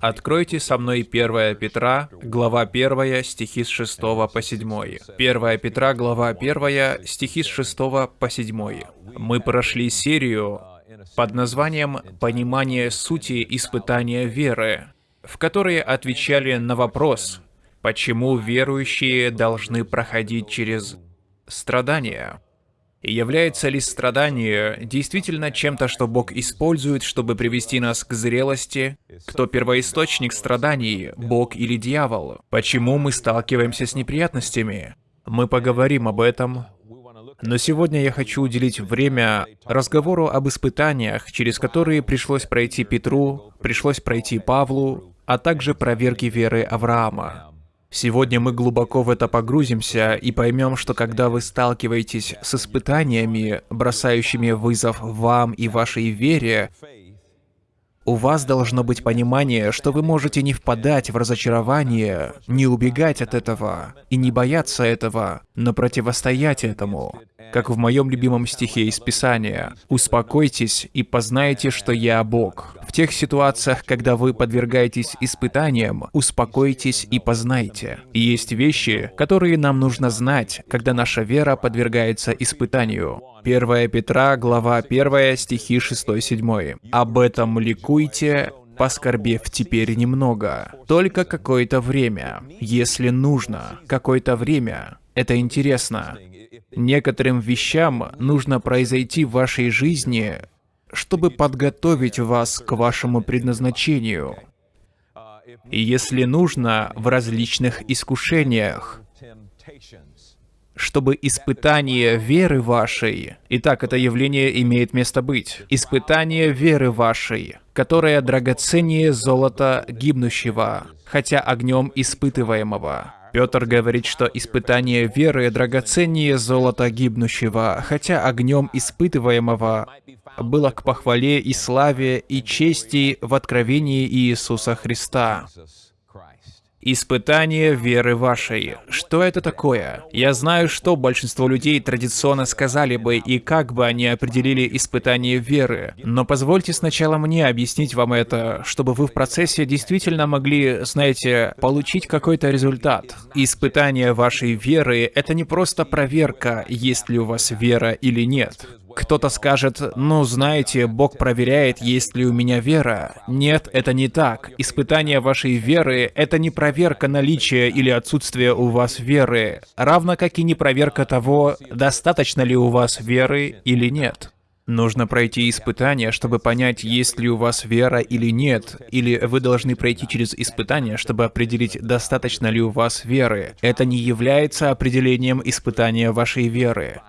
Откройте со мной 1 Петра, глава 1, стихи с 6 по 7. 1 Петра, глава 1, стихи с 6 по 7. Мы прошли серию под названием «Понимание сути испытания веры», в которой отвечали на вопрос, почему верующие должны проходить через страдания. Является ли страдание действительно чем-то, что Бог использует, чтобы привести нас к зрелости? Кто первоисточник страданий, Бог или дьявол? Почему мы сталкиваемся с неприятностями? Мы поговорим об этом. Но сегодня я хочу уделить время разговору об испытаниях, через которые пришлось пройти Петру, пришлось пройти Павлу, а также проверки веры Авраама. Сегодня мы глубоко в это погрузимся и поймем, что когда вы сталкиваетесь с испытаниями, бросающими вызов вам и вашей вере, у вас должно быть понимание, что вы можете не впадать в разочарование, не убегать от этого и не бояться этого, но противостоять этому. Как в моем любимом стихе из Писания «Успокойтесь и познайте, что я Бог». В тех ситуациях, когда вы подвергаетесь испытаниям, успокойтесь и познайте. Есть вещи, которые нам нужно знать, когда наша вера подвергается испытанию. 1 Петра, глава 1, стихи 6-7. «Об этом ликуйте, поскорбев теперь немного, только какое-то время, если нужно, какое-то время. Это интересно. Некоторым вещам нужно произойти в вашей жизни, чтобы подготовить вас к вашему предназначению. Если нужно, в различных искушениях чтобы испытание веры вашей, итак, это явление имеет место быть, испытание веры вашей, которое драгоценнее золота гибнущего, хотя огнем испытываемого. Петр говорит, что испытание веры драгоценнее золота гибнущего, хотя огнем испытываемого было к похвале и славе и чести в откровении Иисуса Христа. Испытание веры вашей. Что это такое? Я знаю, что большинство людей традиционно сказали бы и как бы они определили испытание веры. Но позвольте сначала мне объяснить вам это, чтобы вы в процессе действительно могли, знаете, получить какой-то результат. Испытание вашей веры — это не просто проверка, есть ли у вас вера или нет. Кто-то скажет, ну знаете, Бог проверяет, есть ли у меня вера. Нет, это не так. Испытание вашей веры — это не проверка наличия или отсутствия у вас веры, равно как и не проверка того, достаточно ли у вас веры или нет. Нужно пройти испытание, чтобы понять, есть ли у вас вера или нет, или вы должны пройти через испытание, чтобы определить, достаточно ли у вас веры. Это не является определением испытания вашей веры.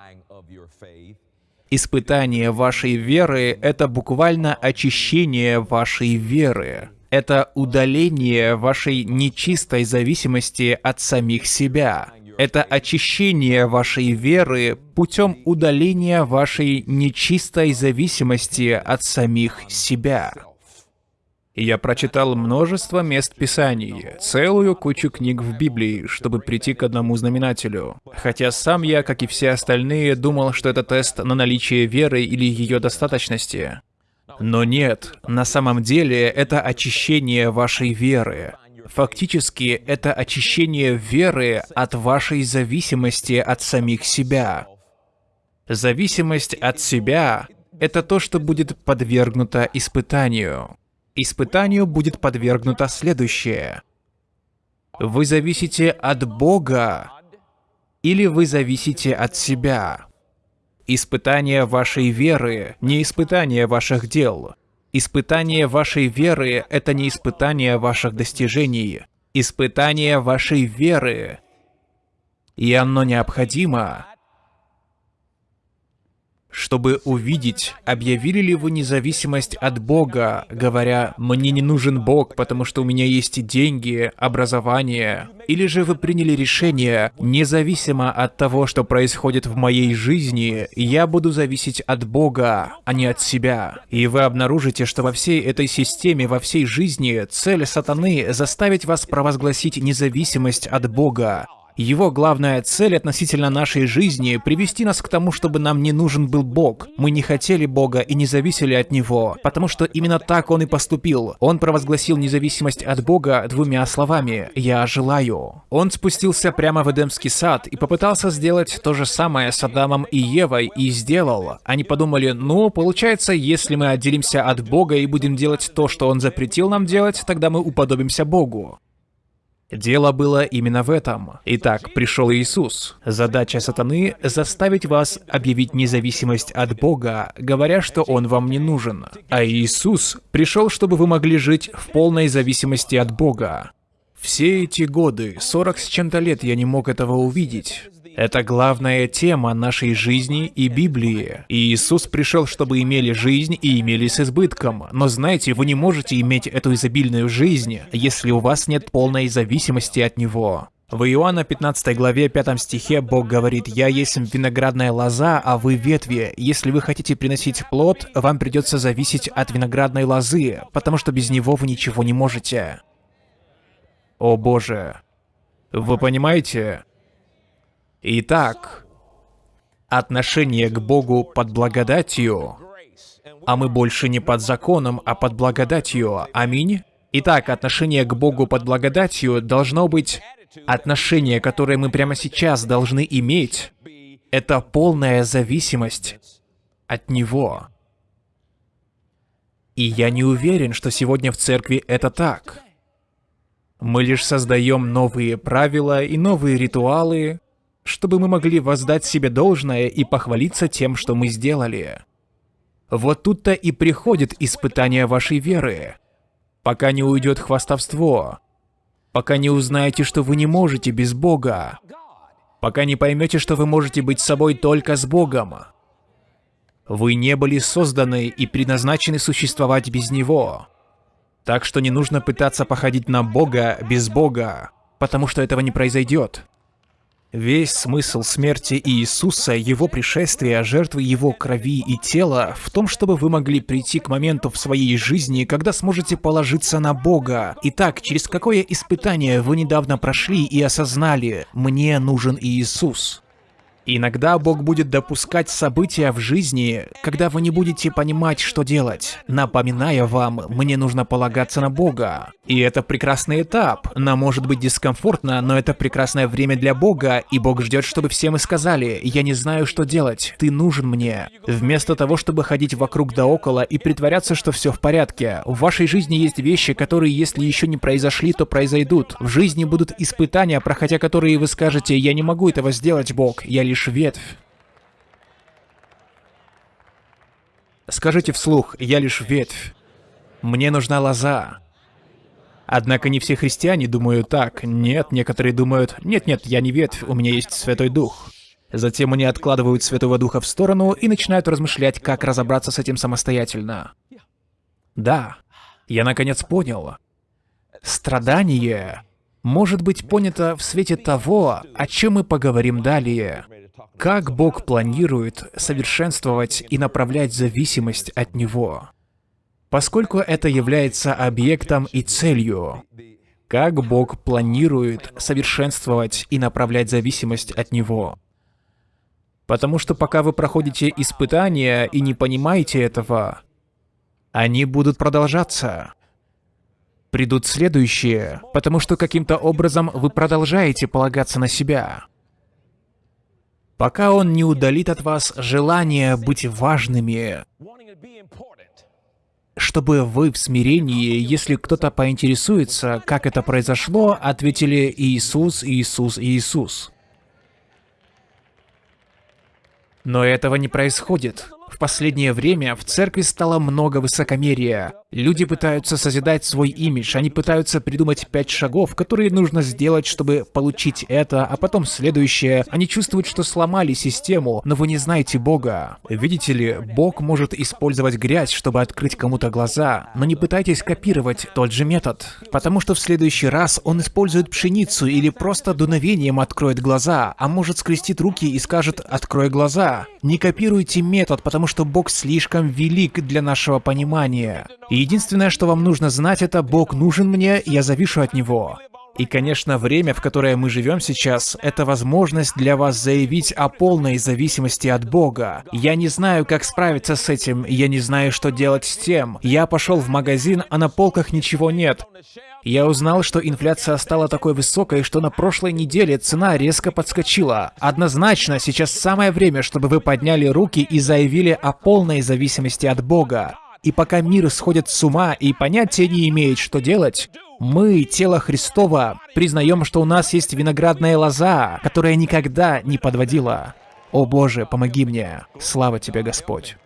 Испытание вашей веры — это буквально очищение вашей веры. Это удаление вашей нечистой зависимости от самих себя. Это очищение вашей веры путем удаления вашей нечистой зависимости от самих себя. Я прочитал множество мест Писаний, целую кучу книг в Библии, чтобы прийти к одному знаменателю. Хотя сам я, как и все остальные, думал, что это тест на наличие веры или ее достаточности. Но нет, на самом деле это очищение вашей веры. Фактически, это очищение веры от вашей зависимости от самих себя. Зависимость от себя — это то, что будет подвергнуто испытанию. Испытанию будет подвергнуто следующее. Вы зависите от Бога или вы зависите от себя? Испытание вашей веры — не испытание ваших дел. Испытание вашей веры — это не испытание ваших достижений. Испытание вашей веры. И оно необходимо, чтобы увидеть, объявили ли вы независимость от Бога, говоря «мне не нужен Бог, потому что у меня есть деньги, образование», или же вы приняли решение, независимо от того, что происходит в моей жизни, я буду зависеть от Бога, а не от себя. И вы обнаружите, что во всей этой системе, во всей жизни, цель сатаны заставить вас провозгласить независимость от Бога, Его главная цель относительно нашей жизни — привести нас к тому, чтобы нам не нужен был Бог. Мы не хотели Бога и не зависели от Него, потому что именно так Он и поступил. Он провозгласил независимость от Бога двумя словами «Я желаю». Он спустился прямо в Эдемский сад и попытался сделать то же самое с Адамом и Евой, и сделал. Они подумали, ну, получается, если мы отделимся от Бога и будем делать то, что Он запретил нам делать, тогда мы уподобимся Богу. Дело было именно в этом. Итак, пришел Иисус. Задача сатаны — заставить вас объявить независимость от Бога, говоря, что Он вам не нужен. А Иисус пришел, чтобы вы могли жить в полной зависимости от Бога. Все эти годы, 40 с чем-то лет, я не мог этого увидеть. Это главная тема нашей жизни и Библии. И Иисус пришел, чтобы имели жизнь и имели с избытком. Но знаете, вы не можете иметь эту изобильную жизнь, если у вас нет полной зависимости от Него. В Иоанна 15 главе 5 стихе Бог говорит, «Я есть виноградная лоза, а вы ветви. Если вы хотите приносить плод, вам придется зависеть от виноградной лозы, потому что без него вы ничего не можете». О боже. Вы понимаете? Итак, отношение к Богу под благодатью, а мы больше не под законом, а под благодатью. Аминь. Итак, отношение к Богу под благодатью должно быть отношение, которое мы прямо сейчас должны иметь. Это полная зависимость от Него. И я не уверен, что сегодня в церкви это так. Мы лишь создаем новые правила и новые ритуалы, чтобы мы могли воздать себе должное и похвалиться тем, что мы сделали. Вот тут-то и приходит испытание вашей веры. Пока не уйдет хвастовство, пока не узнаете, что вы не можете без Бога, пока не поймете, что вы можете быть собой только с Богом. Вы не были созданы и предназначены существовать без Него. Так что не нужно пытаться походить на Бога без Бога, потому что этого не произойдет. Весь смысл смерти Иисуса, Его пришествия, жертвы Его крови и тела в том, чтобы вы могли прийти к моменту в своей жизни, когда сможете положиться на Бога. Итак, через какое испытание вы недавно прошли и осознали «Мне нужен Иисус»? Иногда Бог будет допускать события в жизни, когда вы не будете понимать, что делать, напоминая вам, мне нужно полагаться на Бога. И это прекрасный этап. Нам может быть дискомфортно, но это прекрасное время для Бога, и Бог ждет, чтобы все мы сказали, я не знаю, что делать, ты нужен мне. Вместо того, чтобы ходить вокруг да около и притворяться, что все в порядке. В вашей жизни есть вещи, которые, если еще не произошли, то произойдут. В жизни будут испытания, проходя которые вы скажете, я не могу этого сделать, Бог, я лишь ветвь. Скажите вслух, я лишь ветвь. Мне нужна лоза. Однако не все христиане думают так. Нет, некоторые думают, нет-нет, я не ветвь, у меня есть Святой Дух. Затем они откладывают Святого Духа в сторону и начинают размышлять, как разобраться с этим самостоятельно. Да, я наконец понял. Страдание может быть понято в свете того, о чем мы поговорим далее. Как Бог планирует совершенствовать и направлять зависимость от Него? Поскольку это является объектом и целью, как Бог планирует совершенствовать и направлять зависимость от Него? Потому что пока вы проходите испытания и не понимаете этого, они будут продолжаться. Придут следующие, потому что каким-то образом вы продолжаете полагаться на себя пока он не удалит от вас желание быть важными, чтобы вы в смирении, если кто-то поинтересуется, как это произошло, ответили «Иисус, Иисус, Иисус». Но этого не происходит. Последнее время в церкви стало много высокомерия. Люди пытаются созидать свой имидж, они пытаются придумать пять шагов, которые нужно сделать, чтобы получить это, а потом следующее. Они чувствуют, что сломали систему, но вы не знаете Бога. Видите ли, Бог может использовать грязь, чтобы открыть кому-то глаза, но не пытайтесь копировать тот же метод, потому что в следующий раз он использует пшеницу или просто дуновением откроет глаза, а может скрестит руки и скажет «открой глаза». Не копируйте метод, потому что Бог слишком велик для нашего понимания. И единственное, что вам нужно знать, это «Бог нужен мне, я завишу от Него». И, конечно, время, в которое мы живем сейчас, это возможность для вас заявить о полной зависимости от Бога. Я не знаю, как справиться с этим, я не знаю, что делать с тем. Я пошел в магазин, а на полках ничего нет. Я узнал, что инфляция стала такой высокой, что на прошлой неделе цена резко подскочила. Однозначно, сейчас самое время, чтобы вы подняли руки и заявили о полной зависимости от Бога. И пока мир сходит с ума и понятия не имеет, что делать, мы, тело Христова, признаем, что у нас есть виноградная лоза, которая никогда не подводила. О Боже, помоги мне. Слава Тебе, Господь.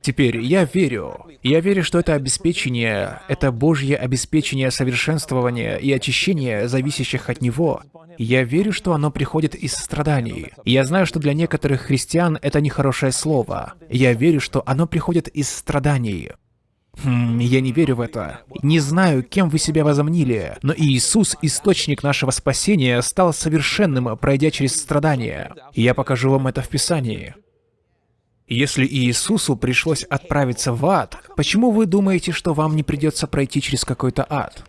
Теперь я верю. Я верю, что это обеспечение, это Божье обеспечение совершенствования и очищения, зависящих от Него. Я верю, что оно приходит из страданий. Я знаю, что для некоторых христиан это нехорошее слово. Я верю, что оно приходит из страданий. Хм, я не верю в это. Не знаю, кем вы себя возомнили, но Иисус, источник нашего спасения, стал совершенным, пройдя через страдания. Я покажу вам это в Писании. Если Иисусу пришлось отправиться в ад, почему вы думаете, что вам не придется пройти через какой-то ад?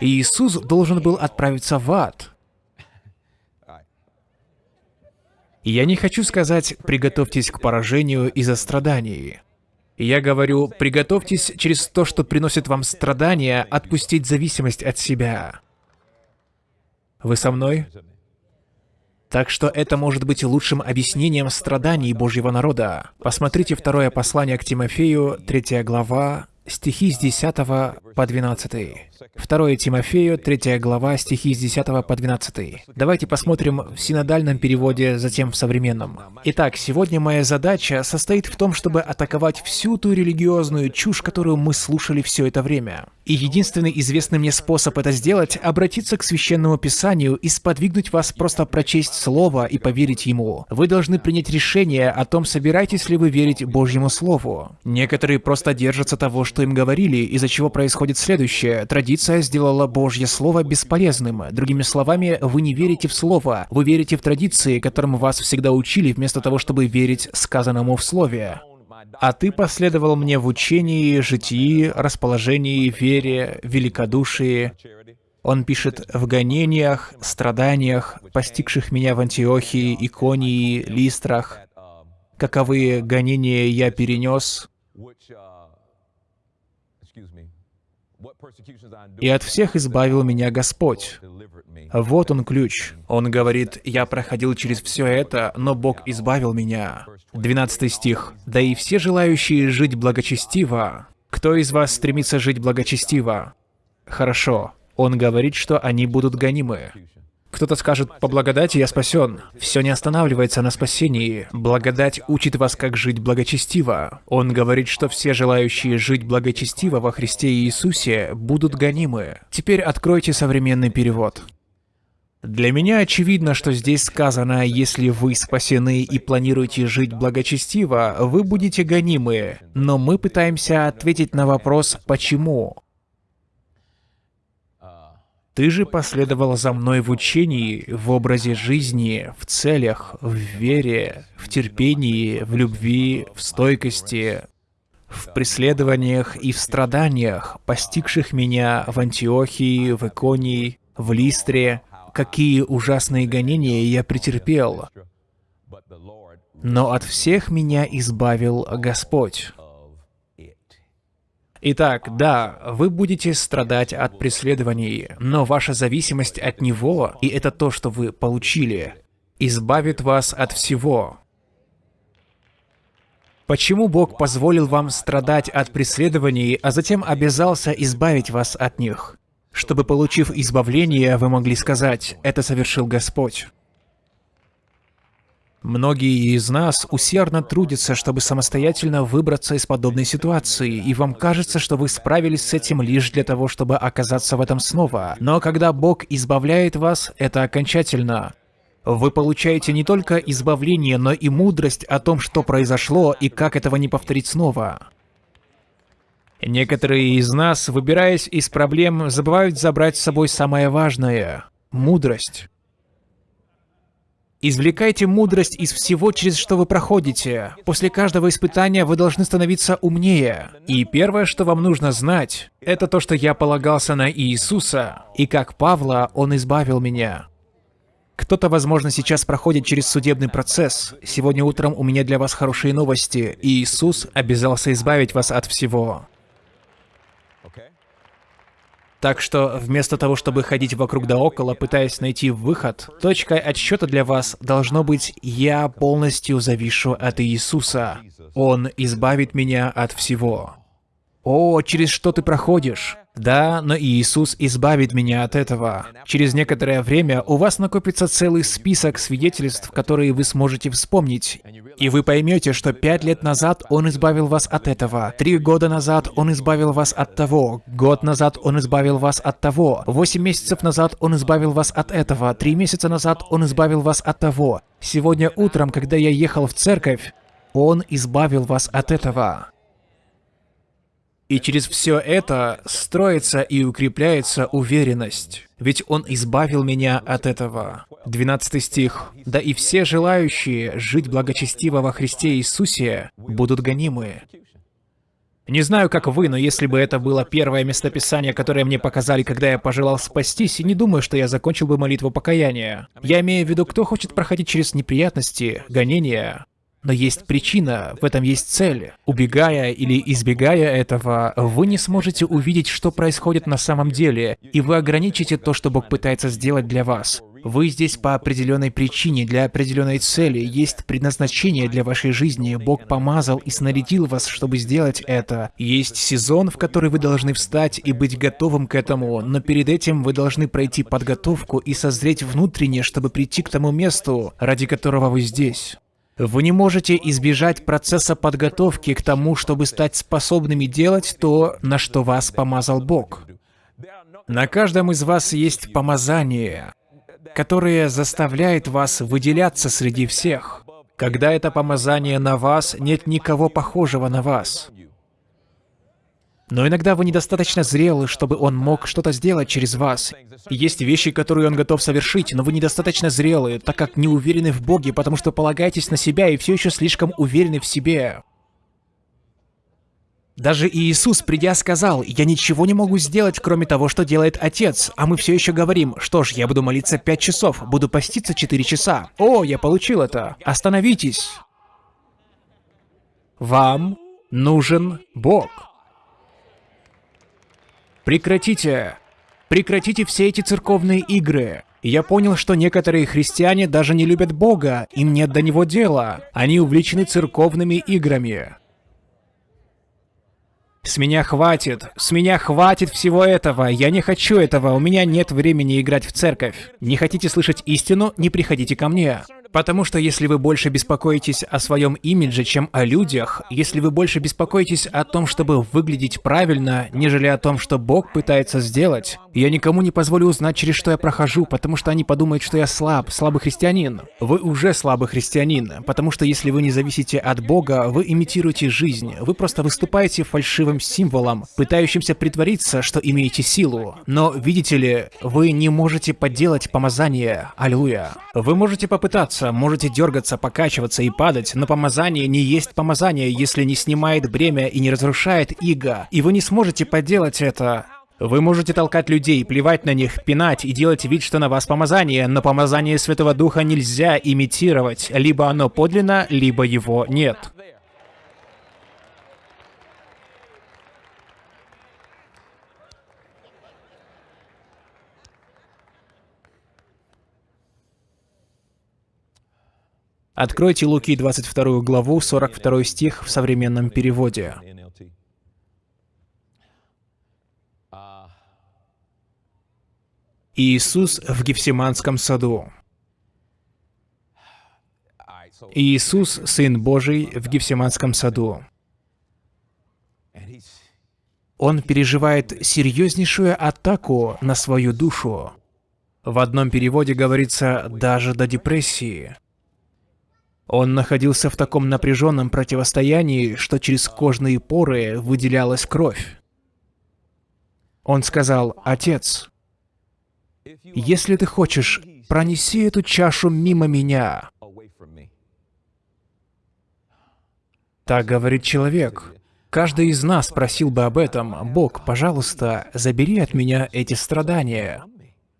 Иисус должен был отправиться в ад. Я не хочу сказать «приготовьтесь к поражению из-за страданий». Я говорю, приготовьтесь через то, что приносит вам страдания, отпустить зависимость от себя. Вы со мной? Так что это может быть лучшим объяснением страданий Божьего народа. Посмотрите второе послание к Тимофею, третья глава, стихи с 10 по 12. 2 Тимофею, 3 глава, стихи с 10 по 12. Давайте посмотрим в синодальном переводе, затем в современном. Итак, сегодня моя задача состоит в том, чтобы атаковать всю ту религиозную чушь, которую мы слушали все это время. И единственный известный мне способ это сделать — обратиться к Священному Писанию и сподвигнуть вас просто прочесть Слово и поверить Ему. Вы должны принять решение о том, собираетесь ли вы верить Божьему Слову. Некоторые просто держатся того, что им говорили, из-за чего происходит следующее. Традиция сделала Божье Слово бесполезным. Другими словами, вы не верите в Слово, вы верите в традиции, которым вас всегда учили, вместо того, чтобы верить сказанному в Слове. А ты последовал мне в учении, житии, расположении, вере, великодушии. Он пишет в гонениях, страданиях, постигших меня в Антиохии, Иконии, Листрах. Каковые гонения я перенес, и от всех избавил меня Господь. Вот он ключ. Он говорит, я проходил через все это, но Бог избавил меня. 12 стих. Да и все желающие жить благочестиво. Кто из вас стремится жить благочестиво? Хорошо. Он говорит, что они будут гонимы. Кто-то скажет, по благодати я спасен. Все не останавливается на спасении. Благодать учит вас, как жить благочестиво. Он говорит, что все желающие жить благочестиво во Христе Иисусе будут гонимы. Теперь откройте современный перевод. Для меня очевидно, что здесь сказано, если вы спасены и планируете жить благочестиво, вы будете гонимы. Но мы пытаемся ответить на вопрос «почему?». Ты же последовал за мной в учении, в образе жизни, в целях, в вере, в терпении, в любви, в стойкости, в преследованиях и в страданиях, постигших меня в Антиохии, в Иконии, в Листре, какие ужасные гонения я претерпел. Но от всех меня избавил Господь. Итак, да, вы будете страдать от преследований, но ваша зависимость от Него, и это то, что вы получили, избавит вас от всего. Почему Бог позволил вам страдать от преследований, а затем обязался избавить вас от них? Чтобы, получив избавление, вы могли сказать «это совершил Господь». Многие из нас усердно трудятся, чтобы самостоятельно выбраться из подобной ситуации, и вам кажется, что вы справились с этим лишь для того, чтобы оказаться в этом снова. Но когда Бог избавляет вас, это окончательно. Вы получаете не только избавление, но и мудрость о том, что произошло и как этого не повторить снова. Некоторые из нас, выбираясь из проблем, забывают забрать с собой самое важное — мудрость. Извлекайте мудрость из всего, через что вы проходите. После каждого испытания вы должны становиться умнее. И первое, что вам нужно знать, это то, что я полагался на Иисуса, и как Павла Он избавил меня. Кто-то, возможно, сейчас проходит через судебный процесс. Сегодня утром у меня для вас хорошие новости. Иисус обязался избавить вас от всего. Так что вместо того, чтобы ходить вокруг да около, пытаясь найти выход, точкой отсчета для вас должно быть «Я полностью завишу от Иисуса. Он избавит меня от всего». О, через что ты проходишь? Да, но Иисус избавит меня от этого. Через некоторое время у вас накопится целый список свидетельств, которые вы сможете вспомнить. И вы поймете, что пять лет назад Он избавил вас от этого, три года назад Он избавил вас от того, год назад Он избавил вас от того, восемь месяцев назад Он избавил вас от этого, три месяца назад Он избавил вас от того. Сегодня утром, когда я ехал в церковь, Он избавил вас от этого. И через все это строится и укрепляется уверенность. Ведь Он избавил меня от этого. 12 стих. «Да и все желающие жить благочестиво во Христе Иисусе будут гонимы». Не знаю, как вы, но если бы это было первое местописание, которое мне показали, когда я пожелал спастись, не думаю, что я закончил бы молитву покаяния. Я имею в виду, кто хочет проходить через неприятности, гонения, но есть причина, в этом есть цель. Убегая или избегая этого, вы не сможете увидеть, что происходит на самом деле, и вы ограничите то, что Бог пытается сделать для вас. Вы здесь по определенной причине, для определенной цели, есть предназначение для вашей жизни, Бог помазал и снарядил вас, чтобы сделать это. Есть сезон, в который вы должны встать и быть готовым к этому, но перед этим вы должны пройти подготовку и созреть внутренне, чтобы прийти к тому месту, ради которого вы здесь. Вы не можете избежать процесса подготовки к тому, чтобы стать способными делать то, на что вас помазал Бог. На каждом из вас есть помазание, которое заставляет вас выделяться среди всех. Когда это помазание на вас, нет никого похожего на вас. Но иногда вы недостаточно зрелы, чтобы он мог что-то сделать через вас. Есть вещи, которые он готов совершить, но вы недостаточно зрелы, так как не уверены в Боге, потому что полагаетесь на себя и все еще слишком уверены в себе. Даже Иисус, придя, сказал, «Я ничего не могу сделать, кроме того, что делает Отец». А мы все еще говорим, «Что ж, я буду молиться пять часов, буду поститься четыре часа». О, я получил это. Остановитесь. Вам нужен Бог. Прекратите! Прекратите все эти церковные игры. Я понял, что некоторые христиане даже не любят Бога, им нет до Него дела. Они увлечены церковными играми. С меня хватит, с меня хватит всего этого, я не хочу этого, у меня нет времени играть в церковь. Не хотите слышать истину, не приходите ко мне. Потому что если вы больше беспокоитесь о своем имидже, чем о людях, если вы больше беспокоитесь о том, чтобы выглядеть правильно, нежели о том, что Бог пытается сделать, я никому не позволю узнать, через что я прохожу, потому что они подумают, что я слаб, слабый христианин. Вы уже слабый христианин, потому что если вы не зависите от Бога, вы имитируете жизнь, вы просто выступаете фальшивым символом, пытающимся притвориться, что имеете силу. Но, видите ли, вы не можете подделать помазание. Аллилуйя. Вы можете попытаться, двигаться, можете дергаться, покачиваться и падать, но помазание не есть помазание, если не снимает бремя и не разрушает иго. И вы не сможете поделать это. Вы можете толкать людей, плевать на них, пинать и делать вид, что на вас помазание, но помазание Святого Духа нельзя имитировать. Либо оно подлинно, либо его нет. Откройте Луки 22 главу, 42 стих в современном переводе. Иисус в Гефсиманском саду. Иисус, Сын Божий, в Гефсиманском саду. Он переживает серьезнейшую атаку на свою душу. В одном переводе говорится «даже до депрессии». Он находился в таком напряженном противостоянии, что через кожные поры выделялась кровь. Он сказал, «Отец, если ты хочешь, пронеси эту чашу мимо меня. Так говорит человек. Каждый из нас просил бы об этом. Бог, пожалуйста, забери от меня эти страдания.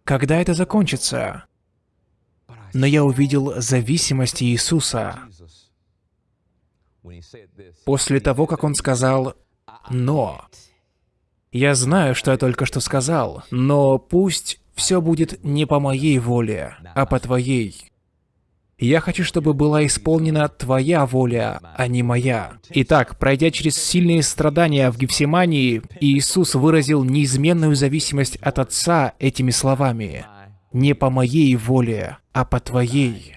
Когда это закончится? Но я увидел зависимость Иисуса. После того, как Он сказал «но». Я знаю, что я только что сказал, но пусть все будет не по моей воле, а по Твоей. Я хочу, чтобы была исполнена Твоя воля, а не моя. Итак, пройдя через сильные страдания в Гефсимании, Иисус выразил неизменную зависимость от Отца этими словами. «Не по моей воле, а по Твоей».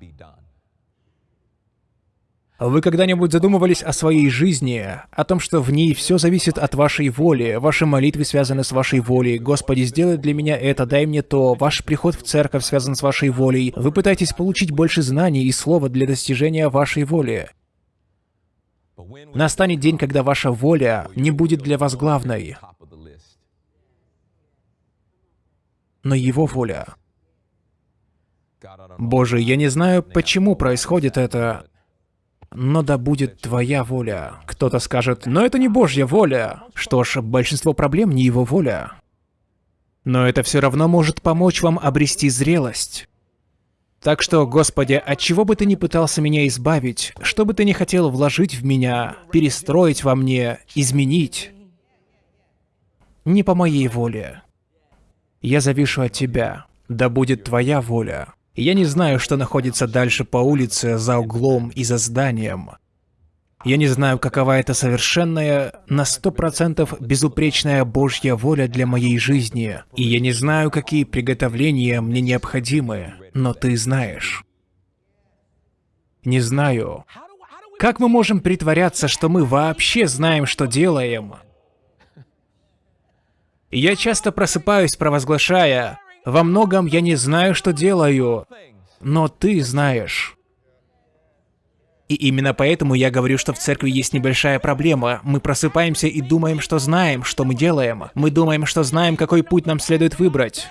Вы когда-нибудь задумывались о своей жизни, о том, что в ней все зависит от вашей воли, ваши молитвы связаны с вашей волей, «Господи, сделай для меня это, дай мне то», ваш приход в церковь связан с вашей волей, вы пытаетесь получить больше знаний и слова для достижения вашей воли. Настанет день, когда ваша воля не будет для вас главной, но Его воля. Боже, я не знаю, почему происходит это, но да будет твоя воля. Кто-то скажет, но это не Божья воля. Что ж, большинство проблем не его воля. Но это все равно может помочь вам обрести зрелость. Так что, Господи, от чего бы ты ни пытался меня избавить, что бы ты ни хотел вложить в меня, перестроить во мне, изменить, не по моей воле. Я завишу от Тебя. Да будет Твоя воля. Я не знаю, что находится дальше по улице, за углом и за зданием. Я не знаю, какова это совершенная, на сто процентов безупречная Божья воля для моей жизни. И я не знаю, какие приготовления мне необходимы, но ты знаешь. Не знаю. Как мы можем притворяться, что мы вообще знаем, что делаем? Я часто просыпаюсь, провозглашая, во многом я не знаю, что делаю, но ты знаешь. И именно поэтому я говорю, что в церкви есть небольшая проблема. Мы просыпаемся и думаем, что знаем, что мы делаем. Мы думаем, что знаем, какой путь нам следует выбрать.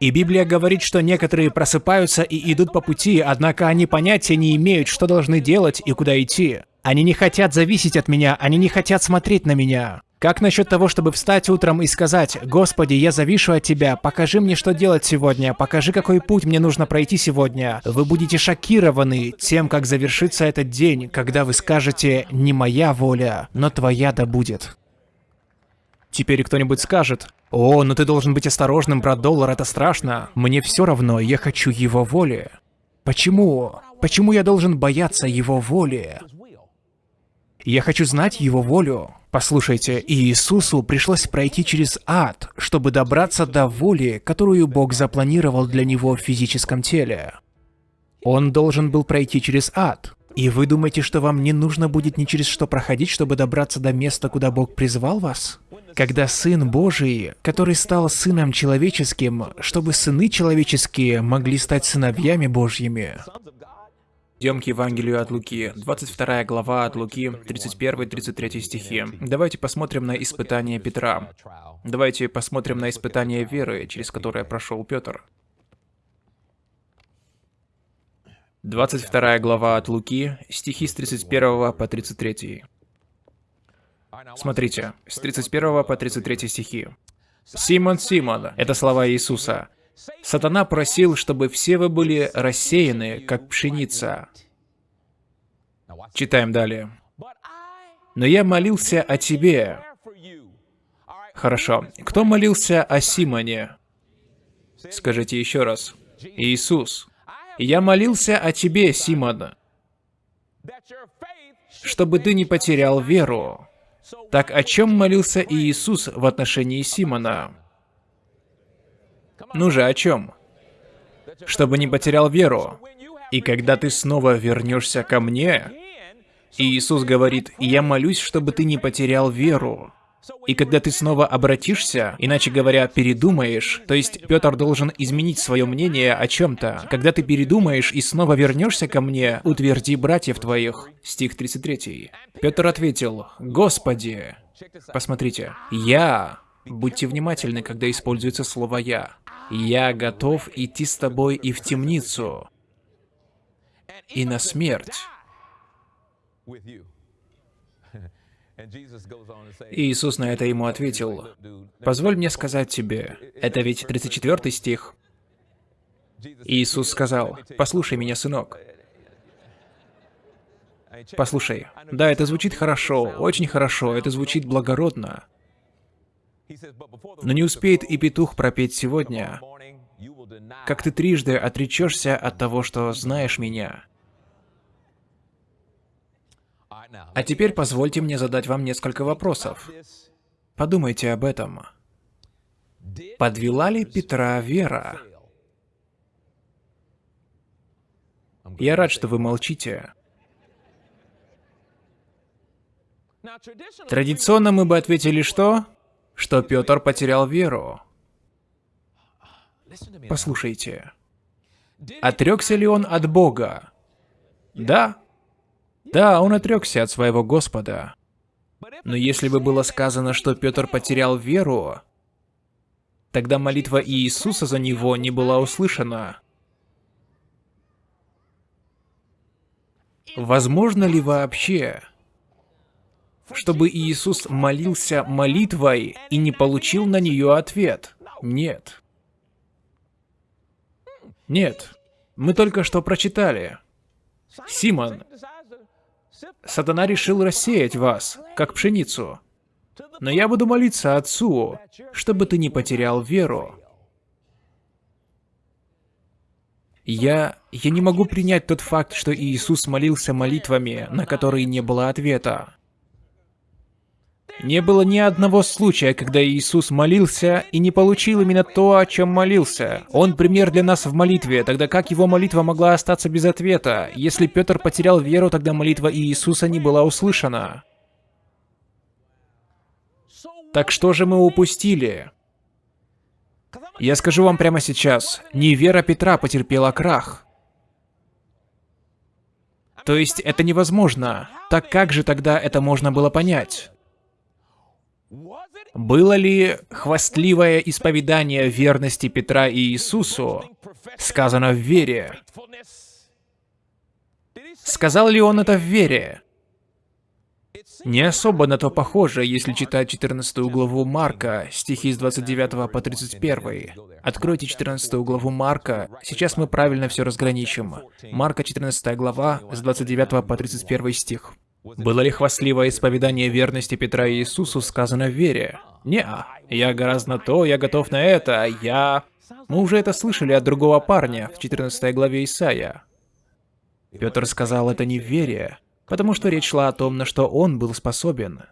И Библия говорит, что некоторые просыпаются и идут по пути, однако они понятия не имеют, что должны делать и куда идти. Они не хотят зависеть от меня, они не хотят смотреть на меня. Как насчет того, чтобы встать утром и сказать, «Господи, я завишу от Тебя, покажи мне, что делать сегодня, покажи, какой путь мне нужно пройти сегодня». Вы будете шокированы тем, как завершится этот день, когда вы скажете «Не моя воля, но Твоя да будет». Теперь кто-нибудь скажет, «О, ну ты должен быть осторожным, брат доллар, это страшно. Мне все равно, я хочу его воли». Почему? Почему я должен бояться его воли? Я хочу знать его волю. Послушайте, Иисусу пришлось пройти через ад, чтобы добраться до воли, которую Бог запланировал для него в физическом теле. Он должен был пройти через ад. И вы думаете, что вам не нужно будет ни через что проходить, чтобы добраться до места, куда Бог призвал вас? Когда Сын Божий, который стал Сыном Человеческим, чтобы сыны человеческие могли стать сыновьями Божьими, Идем к Евангелию от Луки, 22 глава от Луки, 31-33 стихи. Давайте посмотрим на испытание Петра. Давайте посмотрим на испытание веры, через которое прошел Петр. 22 глава от Луки, стихи с 31 по 33. Смотрите, с 31 по 33 стихи. «Симон, Симон» — это слова Иисуса. Сатана просил, чтобы все вы были рассеяны, как пшеница. Читаем далее. «Но я молился о тебе». Хорошо. Кто молился о Симоне? Скажите еще раз. Иисус. «Я молился о тебе, Симон, чтобы ты не потерял веру». Так о чем молился Иисус в отношении Симона? Ну же, о чем? Чтобы не потерял веру. И когда ты снова вернешься ко мне, Иисус говорит, я молюсь, чтобы ты не потерял веру. И когда ты снова обратишься, иначе говоря, передумаешь, то есть Петр должен изменить свое мнение о чем-то. Когда ты передумаешь и снова вернешься ко мне, утверди братьев твоих. Стих 33. Петр ответил, Господи, посмотрите, я, будьте внимательны, когда используется слово «я», Я готов идти с тобой и в темницу, и на смерть. Иисус на это ему ответил, «Позволь мне сказать тебе, это ведь 34 стих». Иисус сказал, «Послушай меня, сынок». Послушай, да, это звучит хорошо, очень хорошо, это звучит благородно. Но не успеет и петух пропеть сегодня, как ты трижды отречешься от того, что знаешь меня. А теперь позвольте мне задать вам несколько вопросов. Подумайте об этом. Подвела ли Петра вера? Я рад, что вы молчите. Традиционно мы бы ответили что? Что Петр потерял веру. Послушайте. Отрекся ли он от Бога? Да. Да, он отрекся от своего Господа. Но если бы было сказано, что Петр потерял веру, тогда молитва Иисуса за него не была услышана. Возможно ли вообще, чтобы Иисус молился молитвой и не получил на нее ответ? Нет. Нет. Мы только что прочитали. Симон, Сатана решил рассеять вас, как пшеницу. Но я буду молиться Отцу, чтобы ты не потерял веру. Я... я не могу принять тот факт, что Иисус молился молитвами, на которые не было ответа. Не было ни одного случая, когда Иисус молился и не получил именно то, о чем молился. Он пример для нас в молитве, тогда как его молитва могла остаться без ответа? Если Петр потерял веру, тогда молитва Иисуса не была услышана. Так что же мы упустили? Я скажу вам прямо сейчас, не вера Петра потерпела крах. То есть это невозможно. Так как же тогда это можно было понять? Было ли хвастливое исповедание верности Петра и Иисусу сказано в вере? Сказал ли он это в вере? Не особо на то похоже, если читать 14 главу Марка, стихи с 29 по 31. Откройте 14 главу Марка, сейчас мы правильно все разграничим. Марка 14 глава, с 29 по 31 стих. Было ли хвастливое исповедание верности Петра Иисусу сказано в вере? Не, я гораздо то, я готов на это, я... Мы уже это слышали от другого парня в 14 главе Исаия. Петр сказал это не в вере, потому что речь шла о том, на что он был способен.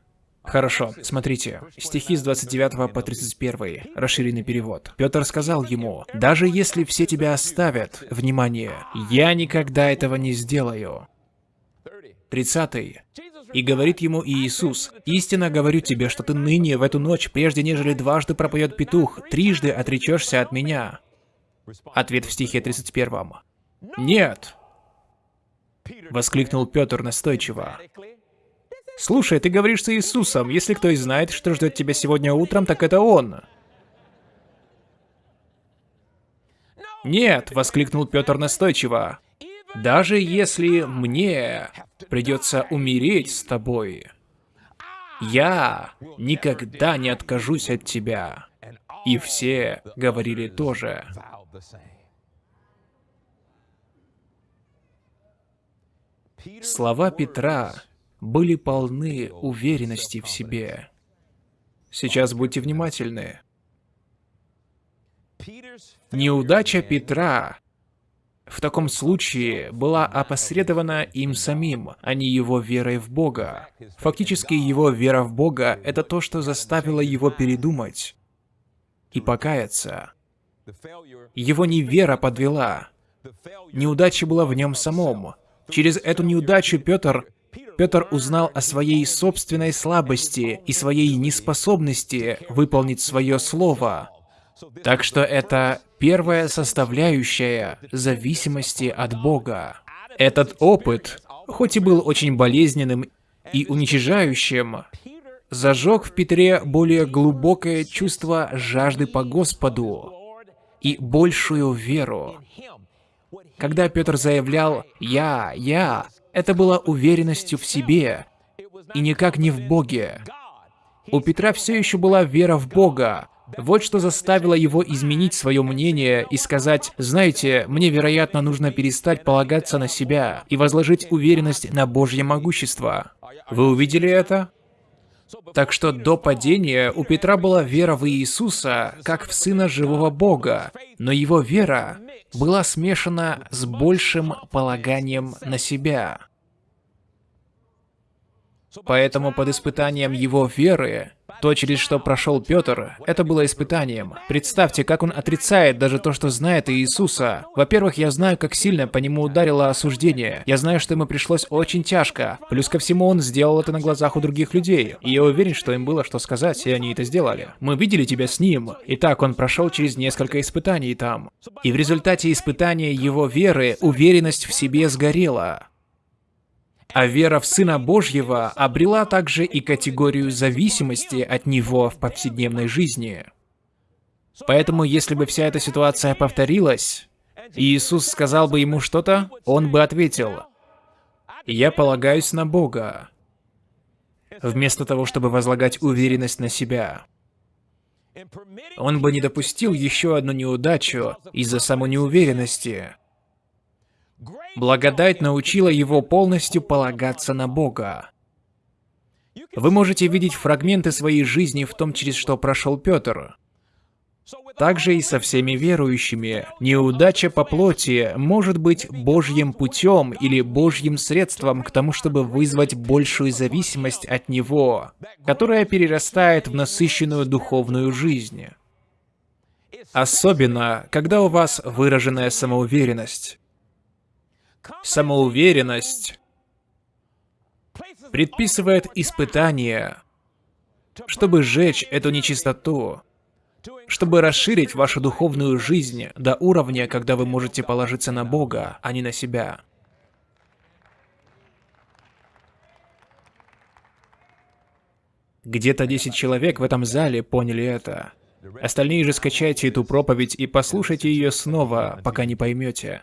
Хорошо, смотрите, стихи с 29 по 31, расширенный перевод. Петр сказал ему, «Даже если все тебя оставят, внимание, я никогда этого не сделаю». 30. И говорит ему Иисус, «Истинно говорю тебе, что ты ныне, в эту ночь, прежде нежели дважды пропоет петух, трижды отречешься от меня». Ответ в стихе 31. «Нет!» Воскликнул Петр настойчиво. «Слушай, ты говоришь с Иисусом. Если кто и знает, что ждет тебя сегодня утром, так это Он». «Нет!» — воскликнул Петр настойчиво. Даже если мне придется умереть с тобой, я никогда не откажусь от тебя. И все говорили тоже. Слова Петра были полны уверенности в себе. Сейчас будьте внимательны. Неудача Петра в таком случае была опосредована им самим, а не его верой в Бога. Фактически его вера в Бога — это то, что заставило его передумать и покаяться. Его невера подвела. Неудача была в нем самом. Через эту неудачу Петр Петр узнал о своей собственной слабости и своей неспособности выполнить свое слово. Так что это первая составляющая зависимости от Бога. Этот опыт, хоть и был очень болезненным и уничижающим, зажег в Петре более глубокое чувство жажды по Господу и большую веру. Когда Петр заявлял «Я, я», это было уверенностью в себе, и никак не в Боге. У Петра все еще была вера в Бога. Вот что заставило его изменить свое мнение и сказать, знаете, мне, вероятно, нужно перестать полагаться на себя и возложить уверенность на Божье могущество. Вы увидели это? Так что до падения у Петра была вера в Иисуса, как в Сына Живого Бога, но его вера была смешана с большим полаганием на себя. Поэтому под испытанием его веры, то, через что прошел Петр, это было испытанием. Представьте, как он отрицает даже то, что знает Иисуса. Во-первых, я знаю, как сильно по нему ударило осуждение. Я знаю, что ему пришлось очень тяжко. Плюс ко всему, он сделал это на глазах у других людей. И я уверен, что им было что сказать, и они это сделали. Мы видели тебя с ним. Итак, он прошел через несколько испытаний там. И в результате испытания его веры уверенность в себе сгорела. А вера в Сына Божьего обрела также и категорию зависимости от Него в повседневной жизни. Поэтому, если бы вся эта ситуация повторилась, и Иисус сказал бы ему что-то, он бы ответил, «Я полагаюсь на Бога», вместо того, чтобы возлагать уверенность на себя. Он бы не допустил еще одну неудачу из-за самонеуверенности. Благодать научила его полностью полагаться на Бога. Вы можете видеть фрагменты своей жизни в том, через что прошел Петр. Также и со всеми верующими. Неудача по плоти может быть Божьим путем или Божьим средством к тому, чтобы вызвать большую зависимость от Него, которая перерастает в насыщенную духовную жизнь. Особенно, когда у вас выраженная самоуверенность. Самоуверенность предписывает испытания, чтобы сжечь эту нечистоту, чтобы расширить вашу духовную жизнь до уровня, когда вы можете положиться на Бога, а не на себя. Где-то 10 человек в этом зале поняли это. Остальные же скачайте эту проповедь и послушайте ее снова, пока не поймете.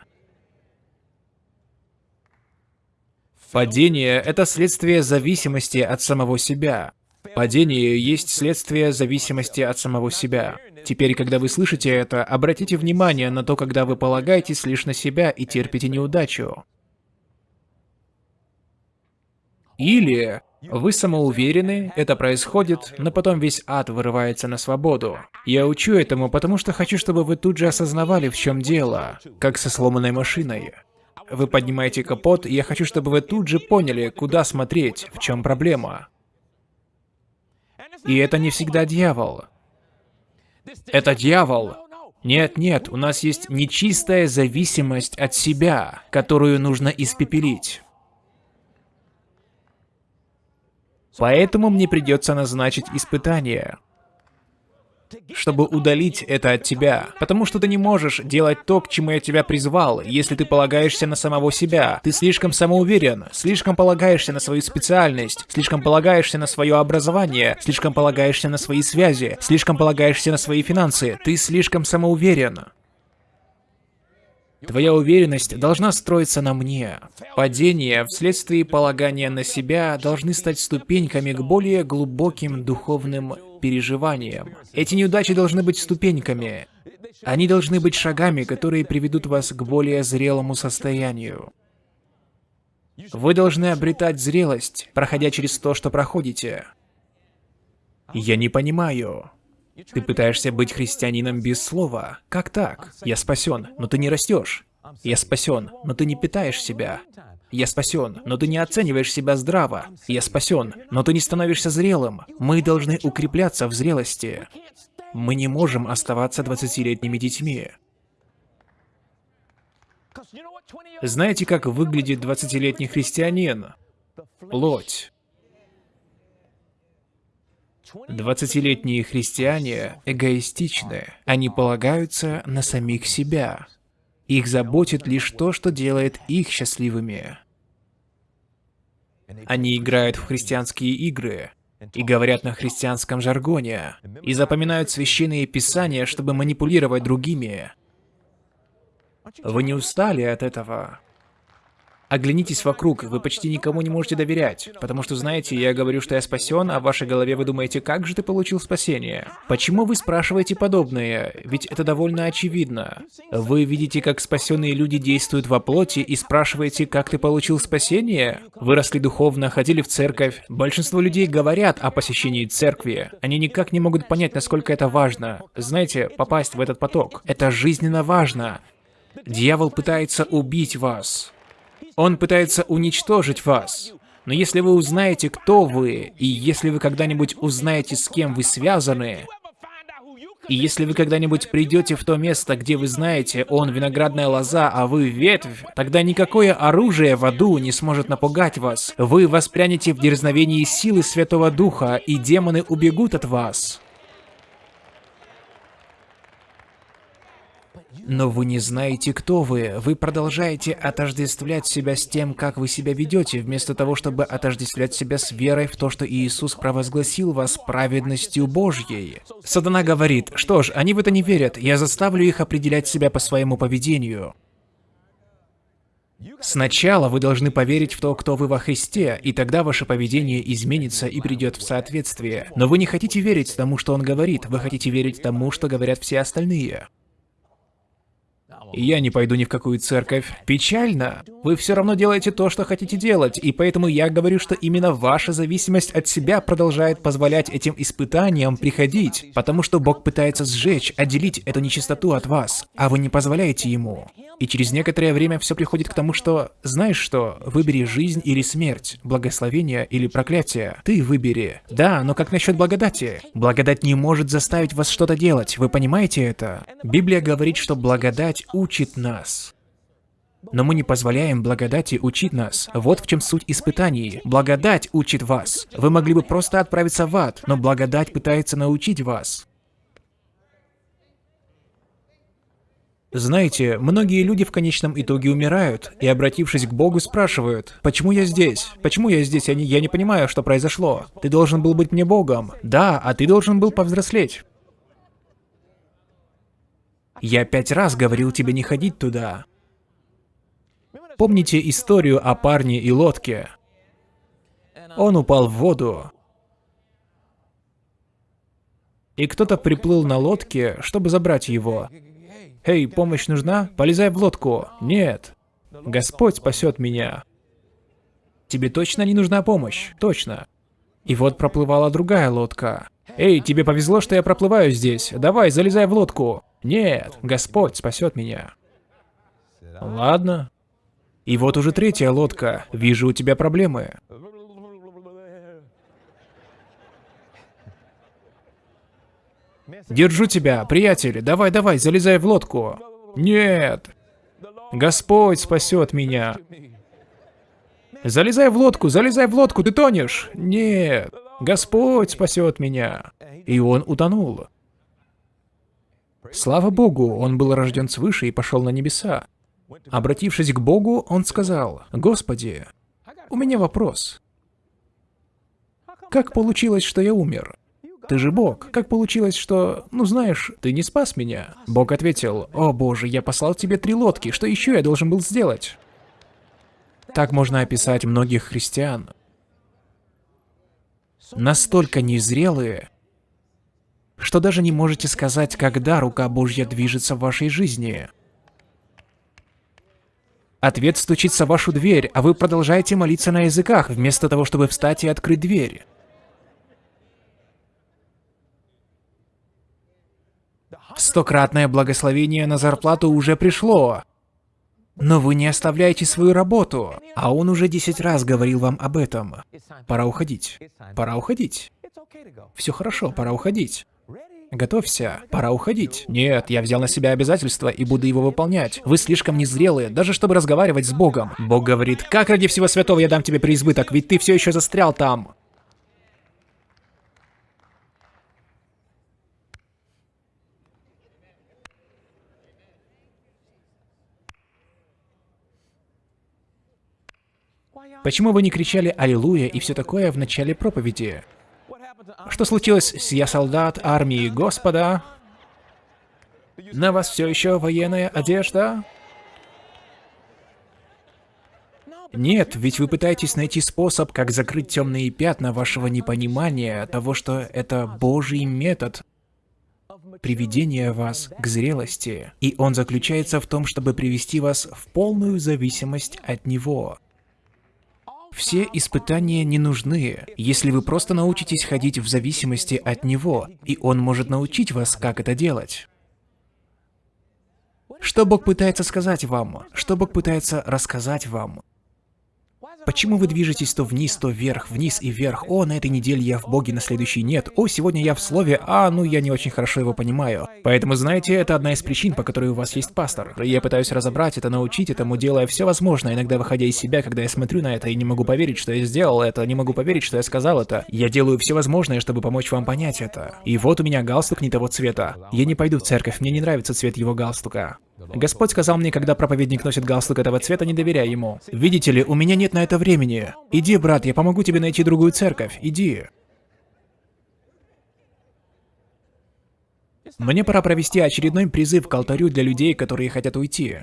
Падение — это следствие зависимости от самого себя. Падение есть следствие зависимости от самого себя. Теперь, когда вы слышите это, обратите внимание на то, когда вы полагаетесь лишь на себя и терпите неудачу. Или вы самоуверены, это происходит, но потом весь ад вырывается на свободу. Я учу этому, потому что хочу, чтобы вы тут же осознавали, в чем дело, как со сломанной машиной. Вы поднимаете капот, и я хочу, чтобы вы тут же поняли, куда смотреть, в чем проблема. И это не всегда дьявол. Это дьявол. Нет, нет, у нас есть нечистая зависимость от себя, которую нужно испепелить. Поэтому мне придется назначить испытание чтобы удалить это от тебя. Потому что ты не можешь делать то, к чему я тебя призвал, если ты полагаешься на самого себя. Ты слишком самоуверен, слишком полагаешься на свою специальность, слишком полагаешься на свое образование, слишком полагаешься на свои связи, слишком полагаешься на свои финансы. Ты слишком самоуверен. Твоя уверенность должна строиться на мне. Падения вследствие полагания на себя должны стать ступеньками к более глубоким духовным переживаниям. Эти неудачи должны быть ступеньками. Они должны быть шагами, которые приведут вас к более зрелому состоянию. Вы должны обретать зрелость, проходя через то, что проходите. Я не понимаю. Ты пытаешься быть христианином без слова. Как так? Я спасен, но ты не растешь. Я спасен, но ты не питаешь себя. Я спасен, но ты не оцениваешь себя здраво. Я спасен, но ты не становишься зрелым. Мы должны укрепляться в зрелости. Мы не можем оставаться 20-летними детьми. Знаете, как выглядит 20-летний христианин? Плоть. 20-летние христиане эгоистичны. Они полагаются на самих себя. Их заботит лишь то, что делает их счастливыми. Они играют в христианские игры. и говорят на христианском жаргоне, и запоминают священные писания, чтобы манипулировать другими. Вы не устали от этого? Оглянитесь вокруг, вы почти никому не можете доверять. Потому что, знаете, я говорю, что я спасен, а в вашей голове вы думаете, как же ты получил спасение? Почему вы спрашиваете подобное? Ведь это довольно очевидно. Вы видите, как спасенные люди действуют во плоти и спрашиваете, как ты получил спасение? Выросли духовно, ходили в церковь. Большинство людей говорят о посещении церкви. Они никак не могут понять, насколько это важно. Знаете, попасть в этот поток. Это жизненно важно. Дьявол пытается убить вас. Он пытается уничтожить вас. Но если вы узнаете, кто вы, и если вы когда-нибудь узнаете, с кем вы связаны, и если вы когда-нибудь придете в то место, где вы знаете, он виноградная лоза, а вы ветвь, тогда никакое оружие в аду не сможет напугать вас. Вы воспрянете в дерзновении силы Святого Духа, и демоны убегут от вас. Но вы не знаете, кто вы. Вы продолжаете отождествлять себя с тем, как вы себя ведете, вместо того, чтобы отождествлять себя с верой в то, что Иисус провозгласил вас праведностью Божьей. Сатана говорит, что ж, они в это не верят, я заставлю их определять себя по своему поведению. Сначала вы должны поверить в то, кто вы во Христе, и тогда ваше поведение изменится и придет в соответствие. Но вы не хотите верить тому, что Он говорит, вы хотите верить тому, что говорят все остальные. Я не пойду ни в какую церковь. Печально. Вы все равно делаете то, что хотите делать, и поэтому я говорю, что именно ваша зависимость от себя продолжает позволять этим испытаниям приходить, потому что Бог пытается сжечь, отделить эту нечистоту от вас, а вы не позволяете Ему. И через некоторое время все приходит к тому, что, знаешь что, выбери жизнь или смерть, благословение или проклятие. Ты выбери. Да, но как насчет благодати? Благодать не может заставить вас что-то делать, вы понимаете это? Библия говорит, что благодать учит нас. Но мы не позволяем благодати учить нас. Вот в чем суть испытаний. Благодать учит вас. Вы могли бы просто отправиться в ад, но благодать пытается научить вас. Знаете, многие люди в конечном итоге умирают, и обратившись к Богу, спрашивают, «Почему я здесь? Почему я здесь? Я не, я не понимаю, что произошло. Ты должен был быть мне Богом. Да, а ты должен был повзрослеть. Я пять раз говорил тебе не ходить туда. Помните историю о парне и лодке? Он упал в воду, и кто-то приплыл на лодке, чтобы забрать его. «Эй, помощь нужна? Полезай в лодку!» «Нет!» «Господь спасет меня!» «Тебе точно не нужна помощь?» «Точно!» И вот проплывала другая лодка. «Эй, тебе повезло, что я проплываю здесь. Давай, залезай в лодку!» «Нет, Господь спасет меня!» «Ладно». И вот уже третья лодка. Вижу, у тебя проблемы. Держу тебя, приятель. Давай, давай, залезай в лодку. Нет. Господь спасет меня. Залезай в лодку, залезай в лодку, ты тонешь. Нет. Господь спасет меня. И он утонул. Слава Богу, он был рожден свыше и пошел на небеса. Обратившись к Богу, он сказал, «Господи, у меня вопрос. Как получилось, что я умер? Ты же Бог. Как получилось, что... Ну знаешь, ты не спас меня?» Бог ответил, «О боже, я послал тебе три лодки, что еще я должен был сделать?» Так можно описать многих христиан. Настолько незрелые, что даже не можете сказать, когда рука Божья движется в вашей жизни. Ответ стучится в вашу дверь, а вы продолжаете молиться на языках, вместо того, чтобы встать и открыть дверь. Стократное благословение на зарплату уже пришло. Но вы не оставляете свою работу, а он уже десять раз говорил вам об этом. Пора уходить. Пора уходить. Все хорошо, пора уходить. Готовься, пора уходить. Нет, я взял на себя обязательства и буду его выполнять. Вы слишком незрелые, даже чтобы разговаривать с Богом. Бог говорит, как ради всего святого я дам тебе преизбыток, ведь ты все еще застрял там. Почему вы не кричали «Аллилуйя» и все такое в начале проповеди? Что случилось «Я солдат армии Господа»? На вас все еще военная одежда? Нет, ведь вы пытаетесь найти способ, как закрыть темные пятна вашего непонимания того, что это Божий метод приведения вас к зрелости. И он заключается в том, чтобы привести вас в полную зависимость от Него. Все испытания не нужны, если вы просто научитесь ходить в зависимости от Него, и Он может научить вас, как это делать. Что Бог пытается сказать вам? Что Бог пытается рассказать вам? Почему вы движетесь то вниз, то вверх, вниз и вверх? О, на этой неделе я в Боге, на следующий нет. О, сегодня я в Слове, а, ну я не очень хорошо его понимаю. Поэтому, знаете, это одна из причин, по которой у вас есть пастор. Я пытаюсь разобрать это, научить этому, делая все возможное, иногда выходя из себя, когда я смотрю на это и не могу поверить, что я сделал это, не могу поверить, что я сказал это. Я делаю все возможное, чтобы помочь вам понять это. И вот у меня галстук не того цвета. Я не пойду в церковь, мне не нравится цвет его галстука. Господь сказал мне, когда проповедник носит галстук этого цвета, не доверяй ему. Видите ли, у меня нет на это времени. Иди, брат, я помогу тебе найти другую церковь. Иди. Мне пора провести очередной призыв к алтарю для людей, которые хотят уйти.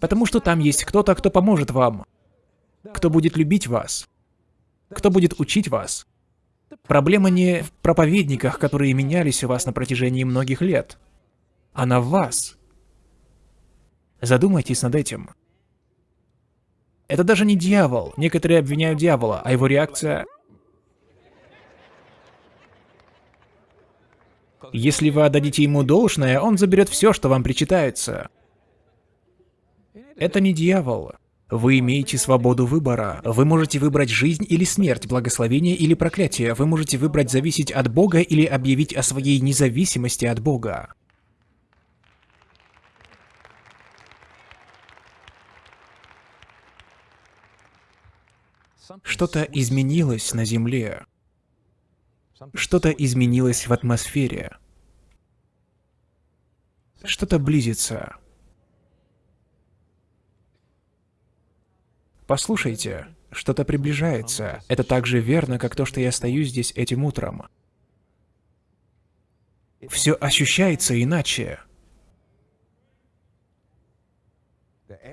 Потому что там есть кто-то, кто поможет вам. Кто будет любить вас. Кто будет учить вас. Проблема не в проповедниках, которые менялись у вас на протяжении многих лет. Она в вас. Задумайтесь над этим. Это даже не дьявол. Некоторые обвиняют дьявола, а его реакция... Если вы отдадите ему должное, он заберет все, что вам причитается. Это не дьявол. Вы имеете свободу выбора. Вы можете выбрать жизнь или смерть, благословение или проклятие. Вы можете выбрать зависеть от Бога или объявить о своей независимости от Бога. Что-то изменилось на Земле. Что-то изменилось в атмосфере. Что-то близится. Послушайте, что-то приближается. Это так же верно, как то, что я стою здесь этим утром. Все ощущается иначе.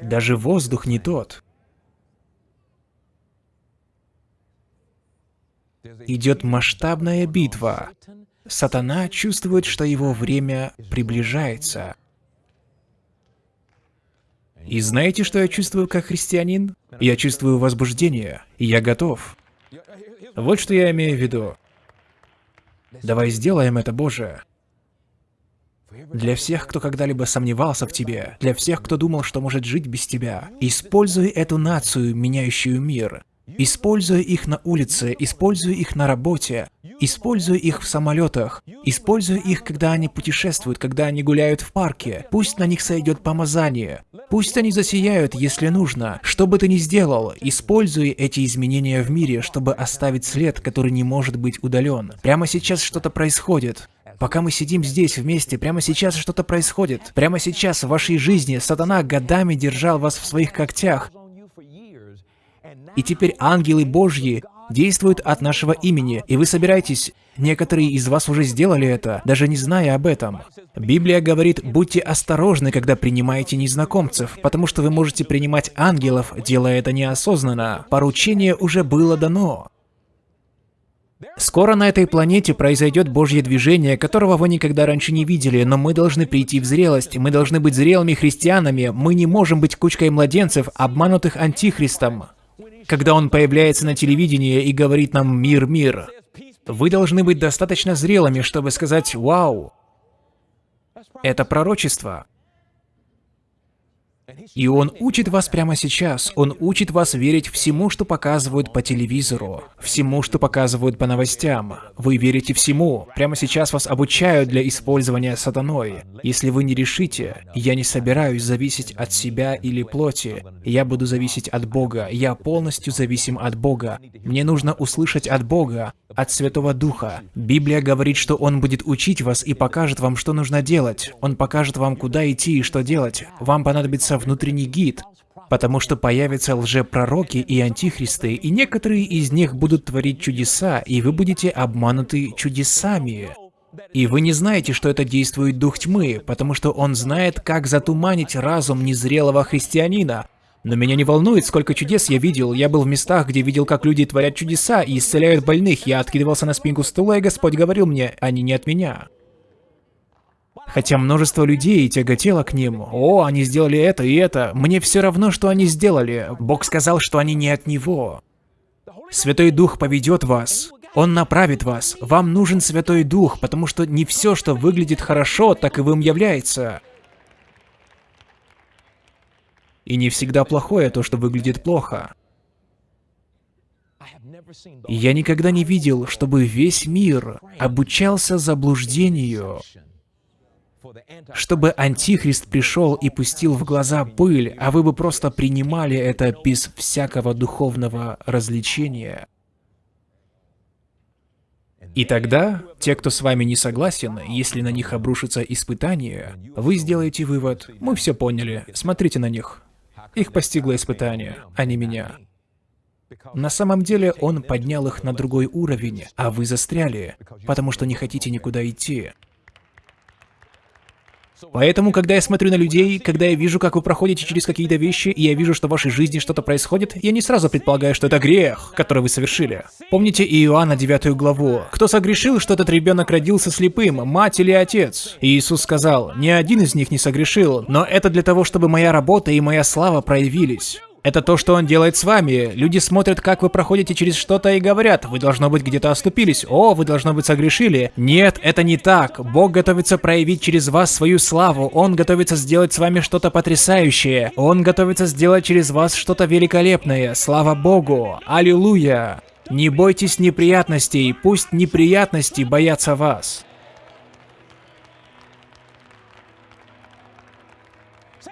Даже воздух не тот. Идет масштабная битва. Сатана чувствует, что его время приближается. И знаете, что я чувствую как христианин? Я чувствую возбуждение, и я готов. Вот что я имею в виду. Давай сделаем это, Боже. Для всех, кто когда-либо сомневался в Тебе, для всех, кто думал, что может жить без Тебя, используй эту нацию, меняющую мир, Используя их на улице, используя их на работе, используя их в самолетах, используя их, когда они путешествуют, когда они гуляют в парке. Пусть на них сойдет помазание. Пусть они засияют, если нужно. Что бы ты ни сделал, используй эти изменения в мире, чтобы оставить след, который не может быть удален. Прямо сейчас что-то происходит. Пока мы сидим здесь вместе, прямо сейчас что-то происходит. Прямо сейчас в вашей жизни сатана годами держал вас в своих когтях, и теперь ангелы Божьи действуют от нашего имени, и вы собираетесь, некоторые из вас уже сделали это, даже не зная об этом. Библия говорит, будьте осторожны, когда принимаете незнакомцев, потому что вы можете принимать ангелов, делая это неосознанно. Поручение уже было дано. Скоро на этой планете произойдет Божье движение, которого вы никогда раньше не видели, но мы должны прийти в зрелость, мы должны быть зрелыми христианами, мы не можем быть кучкой младенцев, обманутых антихристом когда он появляется на телевидении и говорит нам «мир, мир». Вы должны быть достаточно зрелыми, чтобы сказать «Вау!» Это пророчество. И он учит вас прямо сейчас. Он учит вас верить всему, что показывают по телевизору, всему, что показывают по новостям. Вы верите всему. Прямо сейчас вас обучают для использования сатаной. Если вы не решите, я не собираюсь зависеть от себя или плоти. Я буду зависеть от Бога. Я полностью зависим от Бога. Мне нужно услышать от Бога, от Святого Духа. Библия говорит, что Он будет учить вас и покажет вам, что нужно делать. Он покажет вам, куда идти и что делать. Вам понадобится внутренний гид. Потому что появятся лжепророки и антихристы, и некоторые из них будут творить чудеса, и вы будете обмануты чудесами. И вы не знаете, что это действует дух тьмы, потому что он знает, как затуманить разум незрелого христианина. Но меня не волнует, сколько чудес я видел. Я был в местах, где видел, как люди творят чудеса и исцеляют больных. Я откидывался на спинку стула, и Господь говорил мне, они не от меня. Хотя множество людей тяготело к ним. О, они сделали это и это. Мне все равно, что они сделали. Бог сказал, что они не от Него. Святой Дух поведет вас. Он направит вас. Вам нужен Святой Дух, потому что не все, что выглядит хорошо, так и вам является. И не всегда плохое то, что выглядит плохо. Я никогда не видел, чтобы весь мир обучался заблуждению, чтобы Антихрист пришел и пустил в глаза пыль, а вы бы просто принимали это без всякого духовного развлечения. И тогда, те, кто с вами не согласен, если на них обрушится испытание, вы сделаете вывод, мы все поняли, смотрите на них. Их постигло испытание, а не меня. На самом деле он поднял их на другой уровень, а вы застряли, потому что не хотите никуда идти. Поэтому, когда я смотрю на людей, когда я вижу, как вы проходите через какие-то вещи, и я вижу, что в вашей жизни что-то происходит, я не сразу предполагаю, что это грех, который вы совершили. Помните Иоанна 9 главу? Кто согрешил, что этот ребенок родился слепым, мать или отец? И Иисус сказал, ни один из них не согрешил, но это для того, чтобы моя работа и моя слава проявились. Это то, что он делает с вами. Люди смотрят, как вы проходите через что-то и говорят, вы должно быть где-то оступились, о, вы должно быть согрешили. Нет, это не так. Бог готовится проявить через вас свою славу, Он готовится сделать с вами что-то потрясающее. Он готовится сделать через вас что-то великолепное. Слава Богу! Аллилуйя! Не бойтесь неприятностей, пусть неприятности боятся вас.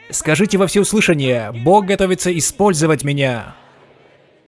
Скажите во всеуслышание, Бог готовится использовать меня.